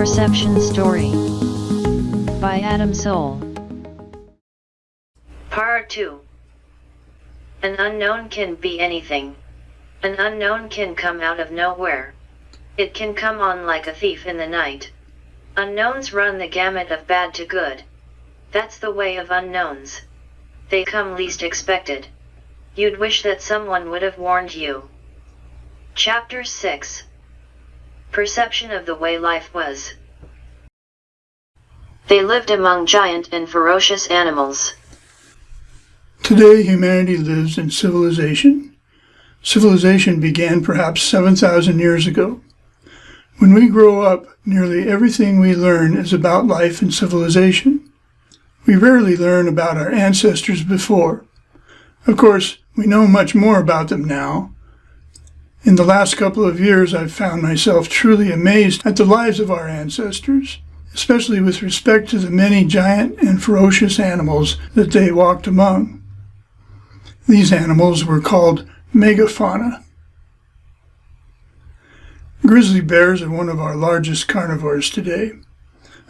Perception Story by Adam Soul. Part 2 An unknown can be anything. An unknown can come out of nowhere. It can come on like a thief in the night. Unknowns run the gamut of bad to good. That's the way of unknowns. They come least expected. You'd wish that someone would have warned you. Chapter 6 Perception of the way life was. They lived among giant and ferocious animals. Today, humanity lives in civilization. Civilization began perhaps 7,000 years ago. When we grow up, nearly everything we learn is about life and civilization. We rarely learn about our ancestors before. Of course, we know much more about them now. In the last couple of years, I've found myself truly amazed at the lives of our ancestors, especially with respect to the many giant and ferocious animals that they walked among. These animals were called megafauna. Grizzly bears are one of our largest carnivores today.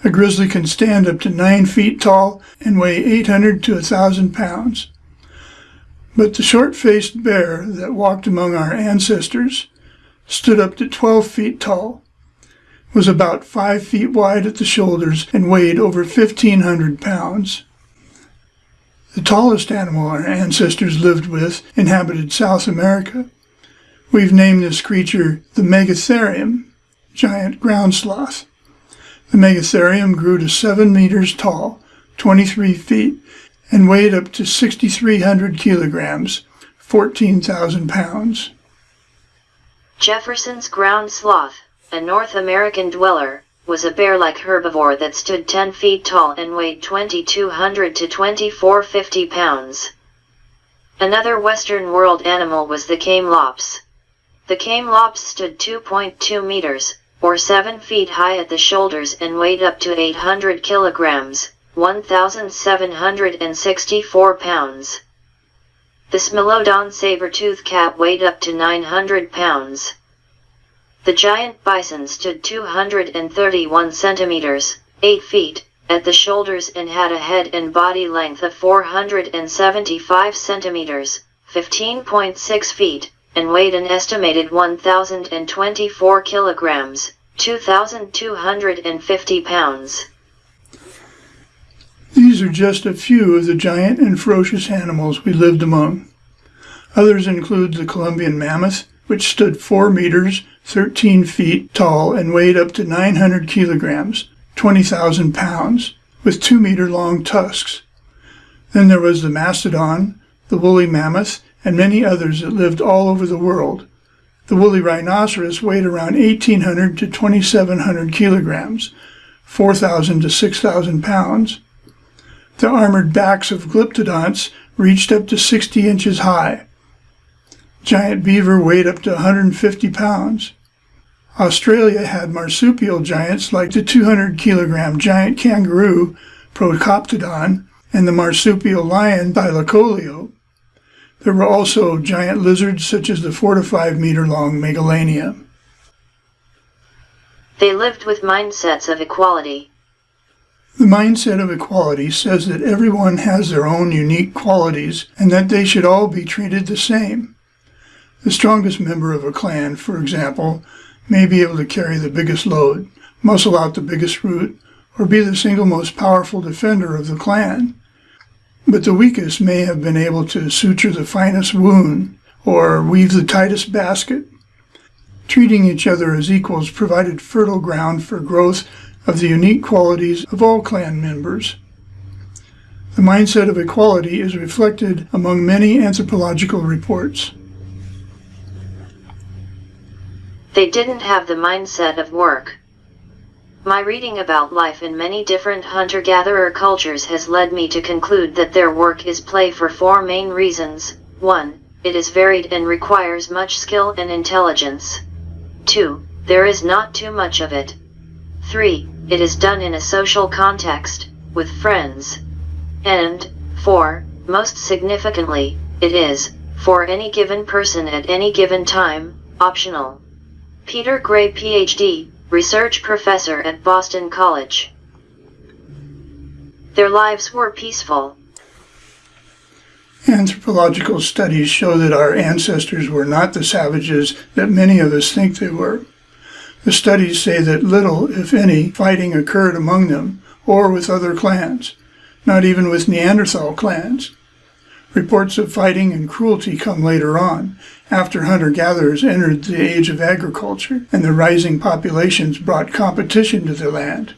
A grizzly can stand up to 9 feet tall and weigh 800 to 1,000 pounds. But the short-faced bear that walked among our ancestors stood up to 12 feet tall, was about 5 feet wide at the shoulders, and weighed over 1,500 pounds. The tallest animal our ancestors lived with inhabited South America. We've named this creature the Megatherium, giant ground sloth. The Megatherium grew to 7 meters tall, 23 feet, and weighed up to 6,300 kilograms, 14,000 pounds. Jefferson's ground sloth, a North American dweller, was a bear-like herbivore that stood 10 feet tall and weighed 2,200 to 2,450 pounds. Another Western world animal was the camelops. The camelops stood 2.2 meters, or 7 feet high at the shoulders and weighed up to 800 kilograms, 1,764 pounds. The Smilodon saber-tooth cat weighed up to 900 pounds. The giant bison stood 231 centimeters, 8 feet, at the shoulders and had a head and body length of 475 centimeters, 15.6 feet, and weighed an estimated 1,024 kilograms, 2,250 pounds. These are just a few of the giant and ferocious animals we lived among. Others include the Columbian mammoth, which stood 4 meters 13 feet tall and weighed up to 900 kilograms, 20,000 pounds, with 2 meter long tusks. Then there was the mastodon, the woolly mammoth, and many others that lived all over the world. The woolly rhinoceros weighed around 1,800 to 2,700 kilograms, 4,000 to 6,000 pounds. The armored backs of glyptodonts reached up to 60 inches high. Giant beaver weighed up to 150 pounds. Australia had marsupial giants like the 200 kilogram giant kangaroo, Procoptodon, and the marsupial lion, Thylacoleo. There were also giant lizards such as the 4 to 5 meter long Megalania. They lived with mindsets of equality. The mindset of equality says that everyone has their own unique qualities and that they should all be treated the same. The strongest member of a clan, for example, may be able to carry the biggest load, muscle out the biggest root, or be the single most powerful defender of the clan. But the weakest may have been able to suture the finest wound, or weave the tightest basket. Treating each other as equals provided fertile ground for growth of the unique qualities of all clan members. The mindset of equality is reflected among many anthropological reports. They didn't have the mindset of work. My reading about life in many different hunter-gatherer cultures has led me to conclude that their work is play for four main reasons. 1. It is varied and requires much skill and intelligence. 2. There is not too much of it. 3. It is done in a social context, with friends. And, 4. Most significantly, it is, for any given person at any given time, optional. Peter Gray PhD, research professor at Boston College. Their lives were peaceful. Anthropological studies show that our ancestors were not the savages that many of us think they were. The studies say that little, if any, fighting occurred among them or with other clans, not even with Neanderthal clans. Reports of fighting and cruelty come later on, after hunter-gatherers entered the age of agriculture and the rising populations brought competition to the land.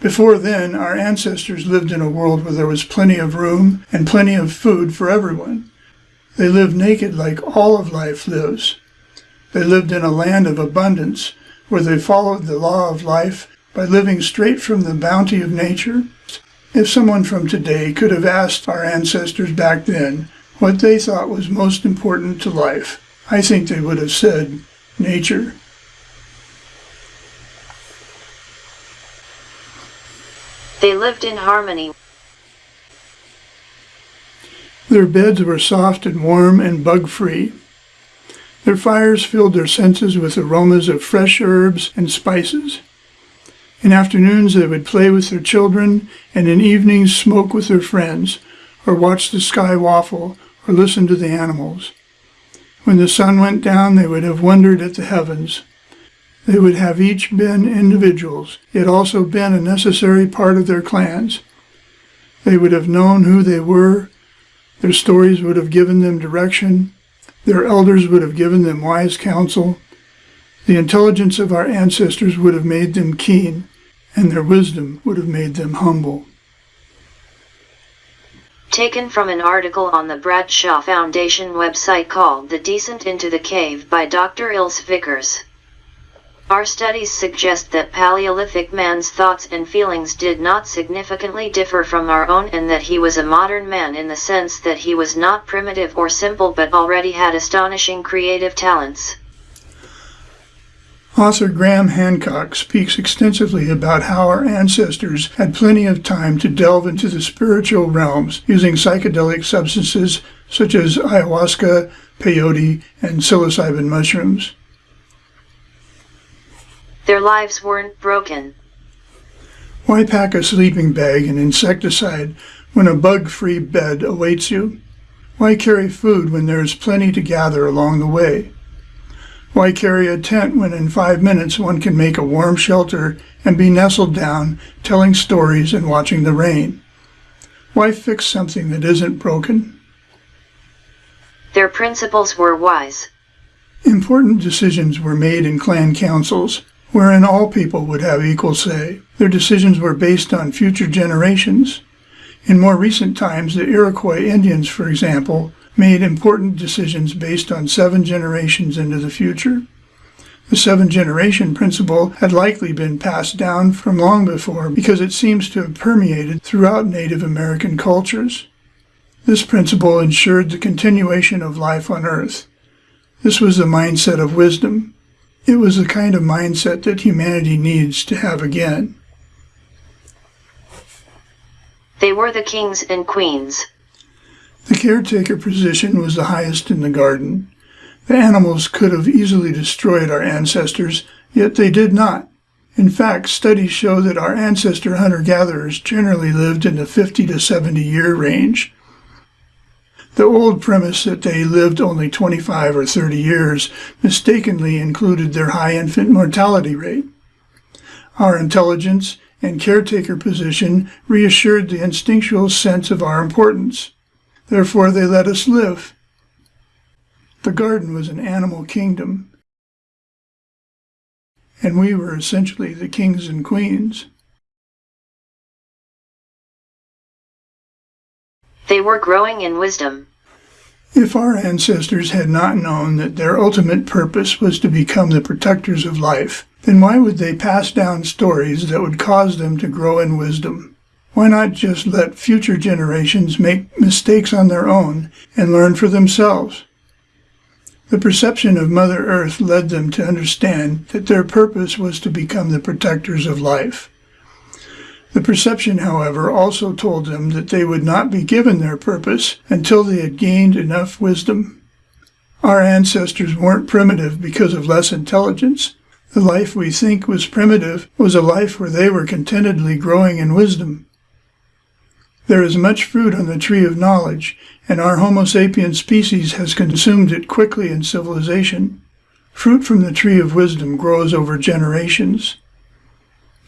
Before then, our ancestors lived in a world where there was plenty of room and plenty of food for everyone. They lived naked like all of life lives. They lived in a land of abundance where they followed the law of life by living straight from the bounty of nature if someone from today could have asked our ancestors back then what they thought was most important to life, I think they would have said nature. They lived in harmony. Their beds were soft and warm and bug-free. Their fires filled their senses with aromas of fresh herbs and spices. In afternoons they would play with their children, and in evenings smoke with their friends, or watch the sky waffle, or listen to the animals. When the sun went down, they would have wondered at the heavens. They would have each been individuals, yet also been a necessary part of their clans. They would have known who they were. Their stories would have given them direction. Their elders would have given them wise counsel. The intelligence of our ancestors would have made them keen and their wisdom would have made them humble. Taken from an article on the Bradshaw Foundation website called The Decent into the Cave by Dr. Ilse Vickers. Our studies suggest that Paleolithic man's thoughts and feelings did not significantly differ from our own and that he was a modern man in the sense that he was not primitive or simple but already had astonishing creative talents. Author Graham Hancock speaks extensively about how our ancestors had plenty of time to delve into the spiritual realms using psychedelic substances such as ayahuasca, peyote, and psilocybin mushrooms. Their lives weren't broken. Why pack a sleeping bag and insecticide when a bug-free bed awaits you? Why carry food when there is plenty to gather along the way? Why carry a tent when in five minutes one can make a warm shelter and be nestled down, telling stories and watching the rain? Why fix something that isn't broken? Their principles were wise. Important decisions were made in clan councils, wherein all people would have equal say. Their decisions were based on future generations. In more recent times, the Iroquois Indians, for example, made important decisions based on seven generations into the future. The seven generation principle had likely been passed down from long before because it seems to have permeated throughout Native American cultures. This principle ensured the continuation of life on Earth. This was the mindset of wisdom. It was the kind of mindset that humanity needs to have again. They were the kings and queens. The caretaker position was the highest in the garden. The animals could have easily destroyed our ancestors, yet they did not. In fact, studies show that our ancestor hunter-gatherers generally lived in the 50 to 70 year range. The old premise that they lived only 25 or 30 years mistakenly included their high infant mortality rate. Our intelligence and caretaker position reassured the instinctual sense of our importance. Therefore they let us live. The garden was an animal kingdom, and we were essentially the kings and queens. They were growing in wisdom. If our ancestors had not known that their ultimate purpose was to become the protectors of life, then why would they pass down stories that would cause them to grow in wisdom? Why not just let future generations make mistakes on their own and learn for themselves? The perception of Mother Earth led them to understand that their purpose was to become the protectors of life. The perception, however, also told them that they would not be given their purpose until they had gained enough wisdom. Our ancestors weren't primitive because of less intelligence. The life we think was primitive was a life where they were contentedly growing in wisdom. There is much fruit on the tree of knowledge, and our Homo sapiens species has consumed it quickly in civilization. Fruit from the tree of wisdom grows over generations.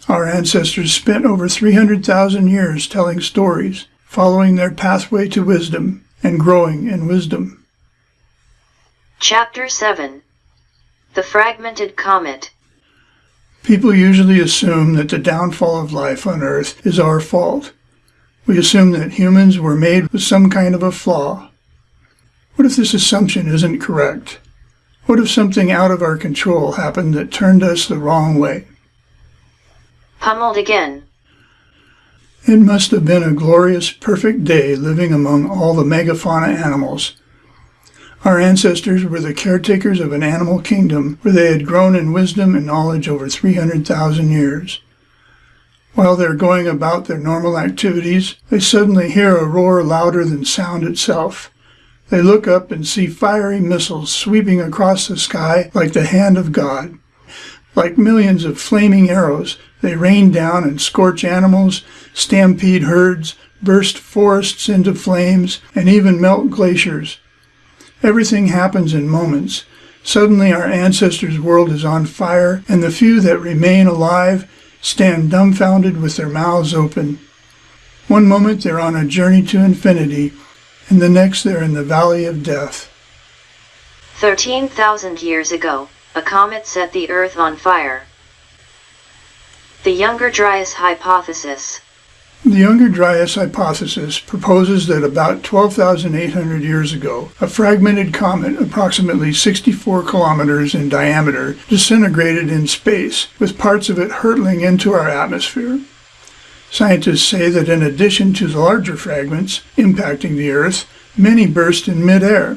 Our ancestors spent over 300,000 years telling stories, following their pathway to wisdom, and growing in wisdom. Chapter 7 The Fragmented Comet People usually assume that the downfall of life on Earth is our fault. We assume that humans were made with some kind of a flaw. What if this assumption isn't correct? What if something out of our control happened that turned us the wrong way? Pummeled again. It must have been a glorious, perfect day living among all the megafauna animals. Our ancestors were the caretakers of an animal kingdom where they had grown in wisdom and knowledge over 300,000 years. While they're going about their normal activities, they suddenly hear a roar louder than sound itself. They look up and see fiery missiles sweeping across the sky like the hand of God. Like millions of flaming arrows, they rain down and scorch animals, stampede herds, burst forests into flames, and even melt glaciers. Everything happens in moments. Suddenly our ancestors' world is on fire, and the few that remain alive stand dumbfounded with their mouths open. One moment they're on a journey to infinity, and the next they're in the valley of death. 13,000 years ago, a comet set the Earth on fire. The Younger Dryas Hypothesis The Younger Dryas hypothesis proposes that about 12,800 years ago, a fragmented comet approximately 64 kilometers in diameter disintegrated in space, with parts of it hurtling into our atmosphere. Scientists say that in addition to the larger fragments impacting the Earth, many burst in midair.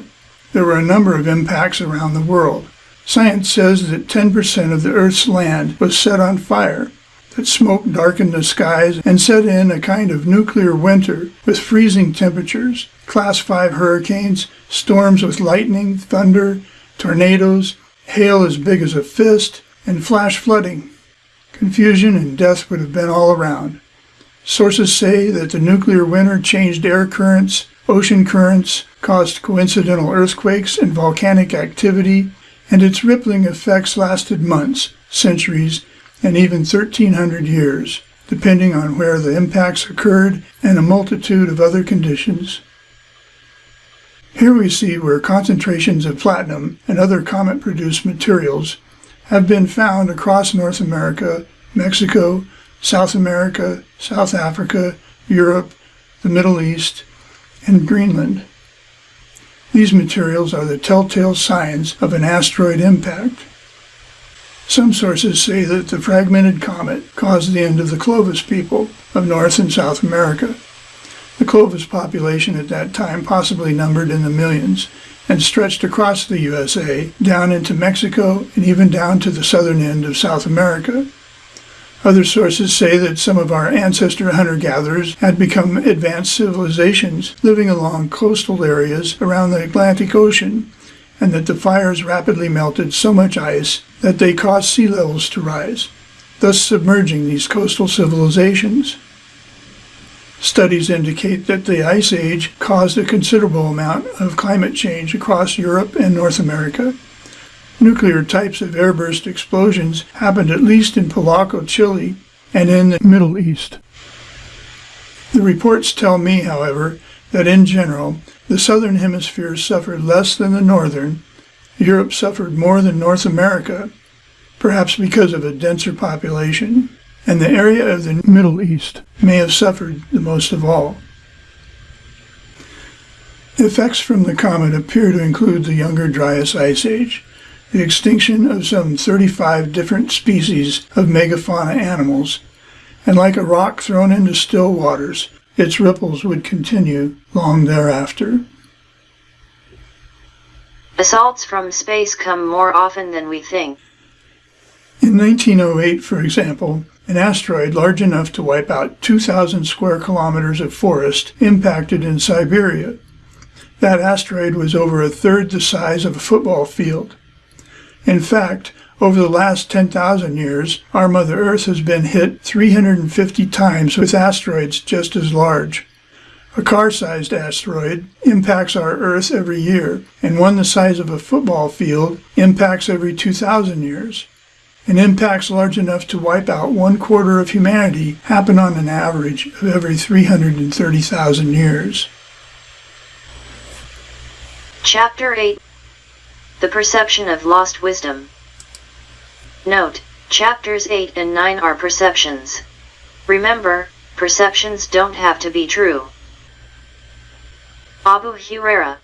There were a number of impacts around the world. Science says that 10% of the Earth's land was set on fire, that smoke darkened the skies and set in a kind of nuclear winter with freezing temperatures, class 5 hurricanes, storms with lightning, thunder, tornadoes, hail as big as a fist, and flash flooding. Confusion and death would have been all around. Sources say that the nuclear winter changed air currents, ocean currents, caused coincidental earthquakes and volcanic activity, and its rippling effects lasted months, centuries, and even 1300 years, depending on where the impacts occurred and a multitude of other conditions. Here we see where concentrations of platinum and other comet-produced materials have been found across North America, Mexico, South America, South Africa, Europe, the Middle East, and Greenland. These materials are the telltale signs of an asteroid impact. Some sources say that the fragmented comet caused the end of the Clovis people of North and South America. The Clovis population at that time possibly numbered in the millions and stretched across the USA, down into Mexico, and even down to the southern end of South America. Other sources say that some of our ancestor hunter-gatherers had become advanced civilizations living along coastal areas around the Atlantic Ocean, and that the fires rapidly melted so much ice that they caused sea levels to rise, thus submerging these coastal civilizations. Studies indicate that the Ice Age caused a considerable amount of climate change across Europe and North America, Nuclear types of airburst explosions happened at least in Pilauco, Chile, and in the Middle East. The reports tell me, however, that in general, the southern hemisphere suffered less than the northern, Europe suffered more than North America, perhaps because of a denser population, and the area of the Middle East may have suffered the most of all. Effects from the comet appear to include the Younger Dryas Ice Age, the extinction of some 35 different species of megafauna animals, and like a rock thrown into still waters, its ripples would continue long thereafter. Assaults from space come more often than we think. In 1908, for example, an asteroid large enough to wipe out 2,000 square kilometers of forest impacted in Siberia. That asteroid was over a third the size of a football field. In fact, Over the last 10,000 years, our Mother Earth has been hit 350 times with asteroids just as large. A car-sized asteroid impacts our Earth every year, and one the size of a football field impacts every 2,000 years. And impacts large enough to wipe out one quarter of humanity happen on an average of every 330,000 years. Chapter 8 The Perception of Lost Wisdom Note, chapters 8 and 9 are perceptions. Remember, perceptions don't have to be true. Abu Hureyra.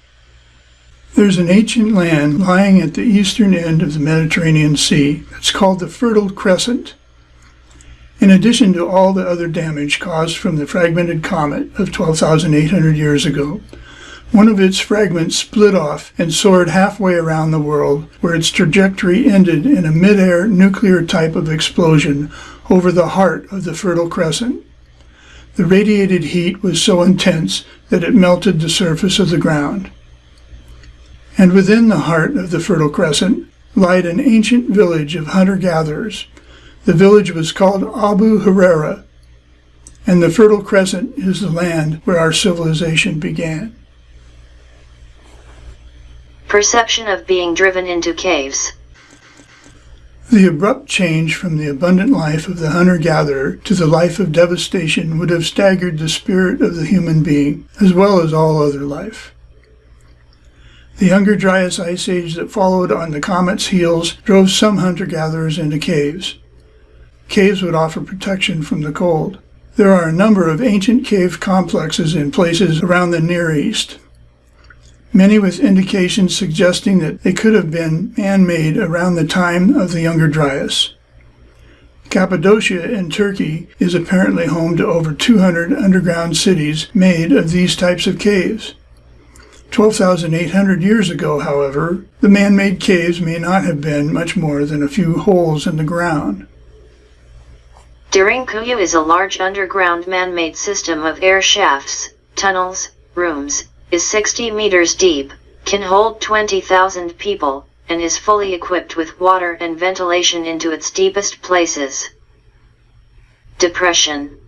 There's an ancient land lying at the eastern end of the Mediterranean Sea that's called the Fertile Crescent. In addition to all the other damage caused from the fragmented comet of 12,800 years ago, one of its fragments split off and soared halfway around the world, where its trajectory ended in a mid-air nuclear type of explosion over the heart of the Fertile Crescent. The radiated heat was so intense that it melted the surface of the ground. And within the heart of the Fertile Crescent lied an ancient village of hunter-gatherers. The village was called Abu Hureyra, and the Fertile Crescent is the land where our civilization began. Perception of being driven into caves. The abrupt change from the abundant life of the hunter-gatherer to the life of devastation would have staggered the spirit of the human being, as well as all other life. The Younger Dryas Ice Age that followed on the comet's heels drove some hunter-gatherers into caves. Caves would offer protection from the cold. There are a number of ancient cave complexes in places around the Near East, many with indications suggesting that they could have been man-made around the time of the Younger Dryas. Cappadocia in Turkey is apparently home to over 200 underground cities made of these types of caves. 12,800 years ago, however, the man-made caves may not have been much more than a few holes in the ground. Derinkuyu is a large underground man-made system of air shafts, tunnels, rooms, is 60 meters deep, can hold 20,000 people, and is fully equipped with water and ventilation into its deepest places. Depression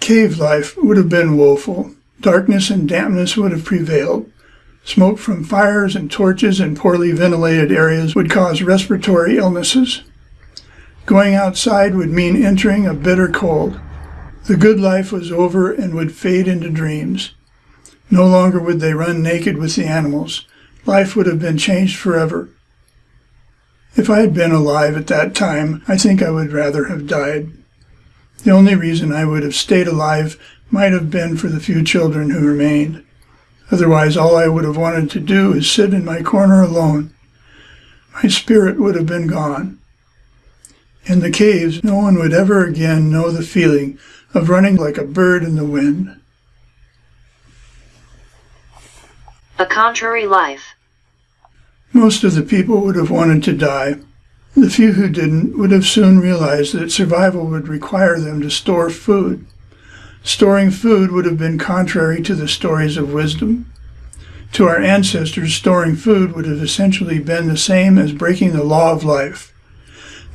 Cave life would have been woeful. Darkness and dampness would have prevailed. Smoke from fires and torches in poorly ventilated areas would cause respiratory illnesses. Going outside would mean entering a bitter cold. The good life was over and would fade into dreams. No longer would they run naked with the animals. Life would have been changed forever. If I had been alive at that time, I think I would rather have died. The only reason I would have stayed alive might have been for the few children who remained. Otherwise, all I would have wanted to do is sit in my corner alone. My spirit would have been gone. In the caves, no one would ever again know the feeling of running like a bird in the wind. A contrary life. Most of the people would have wanted to die. The few who didn't would have soon realized that survival would require them to store food. Storing food would have been contrary to the stories of wisdom. To our ancestors, storing food would have essentially been the same as breaking the law of life.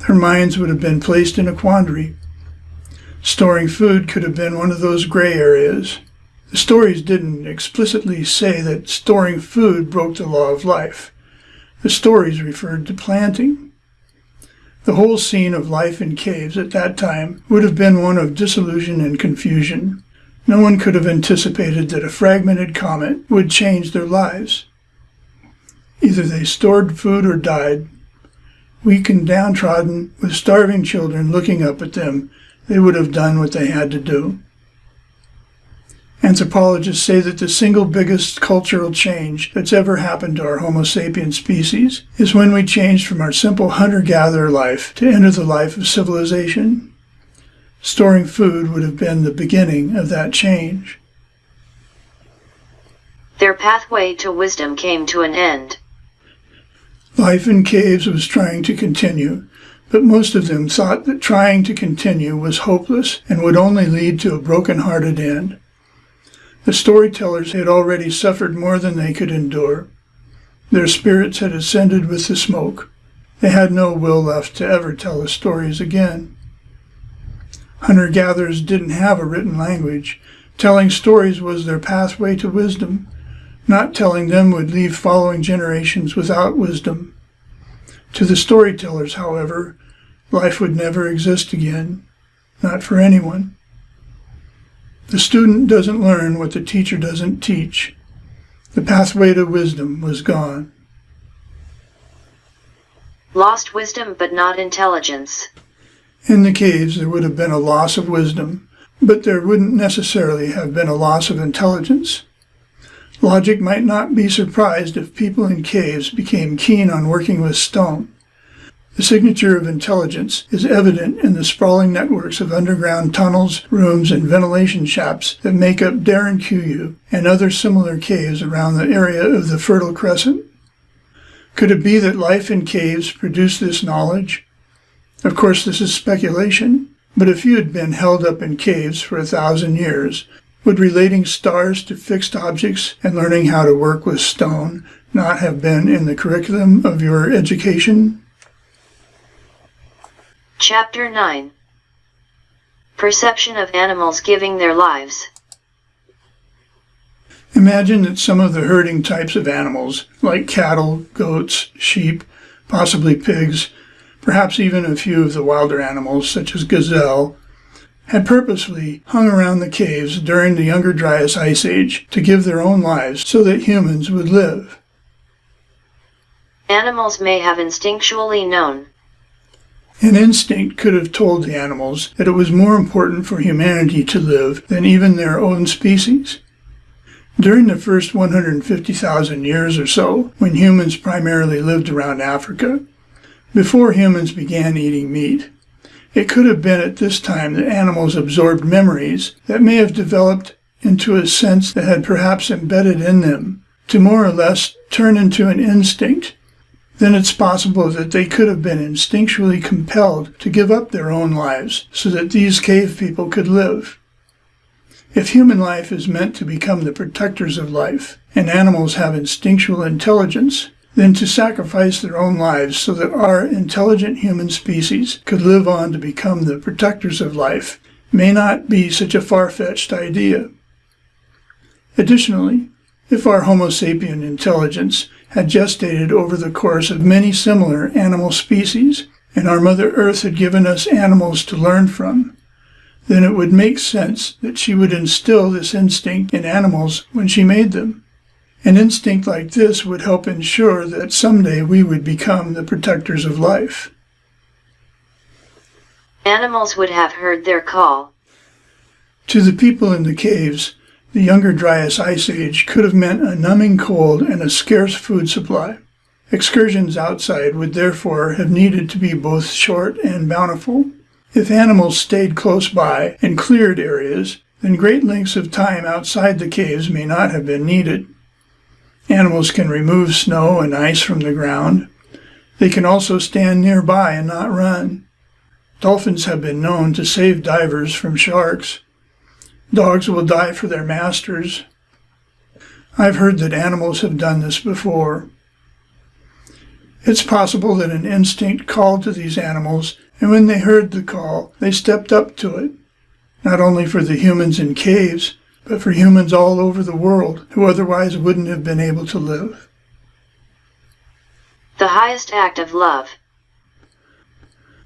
Their minds would have been placed in a quandary. Storing food could have been one of those gray areas. The stories didn't explicitly say that storing food broke the law of life. The stories referred to planting. The whole scene of life in caves at that time would have been one of disillusion and confusion. No one could have anticipated that a fragmented comet would change their lives. Either they stored food or died. Weak and downtrodden, with starving children looking up at them, they would have done what they had to do. Anthropologists say that the single biggest cultural change that's ever happened to our Homo sapiens species is when we changed from our simple hunter-gatherer life to enter the life of civilization. Storing food would have been the beginning of that change. Their pathway to wisdom came to an end. Life in caves was trying to continue, but most of them thought that trying to continue was hopeless and would only lead to a broken-hearted end. The storytellers had already suffered more than they could endure. Their spirits had ascended with the smoke. They had no will left to ever tell the stories again. Hunter gatherers didn't have a written language. Telling stories was their pathway to wisdom. Not telling them would leave following generations without wisdom. To the storytellers, however, life would never exist again, not for anyone. The student doesn't learn what the teacher doesn't teach. The pathway to wisdom was gone. Lost wisdom but not intelligence. In the caves, there would have been a loss of wisdom, but there wouldn't necessarily have been a loss of intelligence. Logic might not be surprised if people in caves became keen on working with stone. The signature of intelligence is evident in the sprawling networks of underground tunnels, rooms, and ventilation shafts that make up Darren Derinkuyu and other similar caves around the area of the Fertile Crescent. Could it be that life in caves produced this knowledge? Of course, this is speculation, but if you had been held up in caves for a thousand years, would relating stars to fixed objects and learning how to work with stone not have been in the curriculum of your education? Chapter 9 Perception of animals giving their lives. Imagine that some of the herding types of animals, like cattle, goats, sheep, possibly pigs, perhaps even a few of the wilder animals such as gazelle, had purposely hung around the caves during the Younger Dryas Ice Age to give their own lives so that humans would live. Animals may have instinctually known. An instinct could have told the animals that it was more important for humanity to live than even their own species. During the first 150,000 years or so, when humans primarily lived around Africa, before humans began eating meat. It could have been at this time that animals absorbed memories that may have developed into a sense that had perhaps embedded in them to more or less turn into an instinct. Then it's possible that they could have been instinctually compelled to give up their own lives so that these cave people could live. If human life is meant to become the protectors of life, and animals have instinctual intelligence, then to sacrifice their own lives so that our intelligent human species could live on to become the protectors of life may not be such a far-fetched idea. Additionally, if our Homo sapien intelligence had gestated over the course of many similar animal species, and our Mother Earth had given us animals to learn from, then it would make sense that she would instill this instinct in animals when she made them. An instinct like this would help ensure that someday we would become the protectors of life. Animals would have heard their call. To the people in the caves, the younger Dryas Ice Age could have meant a numbing cold and a scarce food supply. Excursions outside would therefore have needed to be both short and bountiful. If animals stayed close by in cleared areas, then great lengths of time outside the caves may not have been needed. Animals can remove snow and ice from the ground. They can also stand nearby and not run. Dolphins have been known to save divers from sharks. Dogs will die for their masters. I've heard that animals have done this before. It's possible that an instinct called to these animals, and when they heard the call, they stepped up to it, not only for the humans in caves, but for humans all over the world who otherwise wouldn't have been able to live. The highest act of love.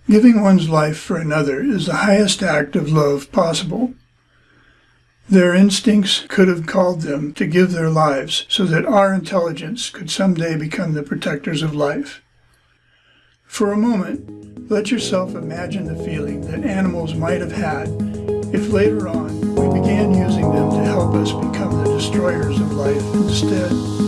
Giving one's life for another is the highest act of love possible. Their instincts could have called them to give their lives so that our intelligence could someday become the protectors of life. For a moment, let yourself imagine the feeling that animals might have had if later on we began using them to help us become the destroyers of life instead.